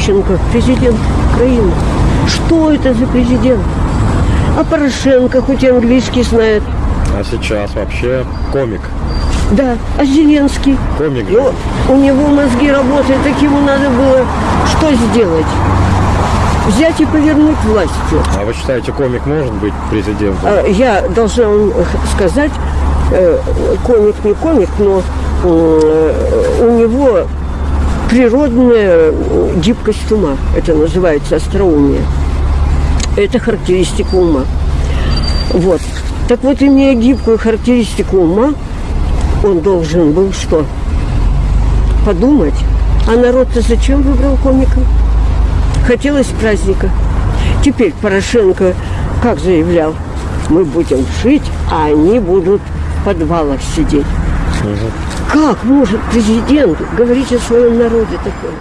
Ющенко, президент Украины. Что это за президент? А Порошенко хоть и английский знает. А сейчас вообще комик. Да, а Зеленский? Комик. Ну, у него мозги работают, так ему надо было что сделать? Взять и повернуть властью. А вы считаете, комик может быть президентом? А, Я должна вам сказать, э, комик не комик, но э, у него природная э, гибкость ума. Это называется остроумие. Это характеристика ума. Вот. Так вот, имея гибкую характеристику ума, он должен был что? Подумать. А народ-то зачем выбрал комика? Хотелось праздника. Теперь Порошенко, как заявлял, мы будем жить, а они будут в подвалах сидеть. Как может президент говорить о своем народе такое?